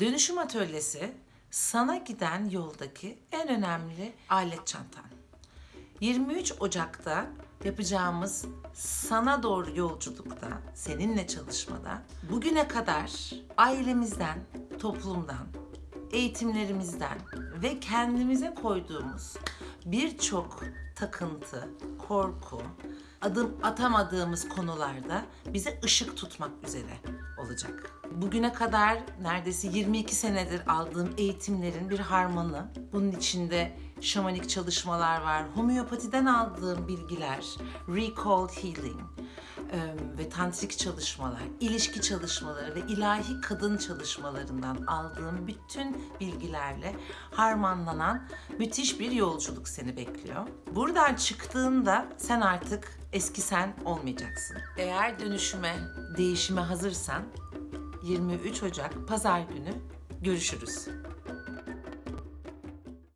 Dönüşüm atölyesi sana giden yoldaki en önemli alet çantan. 23 Ocak'ta yapacağımız sana doğru yolculukta, seninle çalışmada bugüne kadar ailemizden, toplumdan, eğitimlerimizden ve kendimize koyduğumuz birçok takıntı, korku, adım atamadığımız konularda bize ışık tutmak üzere olacak. Bugüne kadar neredeyse 22 senedir aldığım eğitimlerin bir harmanı. Bunun içinde şamanik çalışmalar var, homeopatiden aldığım bilgiler, recall healing ve tantrik çalışmalar, ilişki çalışmaları ve ilahi kadın çalışmalarından aldığım bütün bilgilerle harmanlanan müthiş bir yolculuk seni bekliyor. Buradan çıktığında sen artık eski sen olmayacaksın. Eğer dönüşüme, değişime hazırsan 23 Ocak Pazar günü görüşürüz.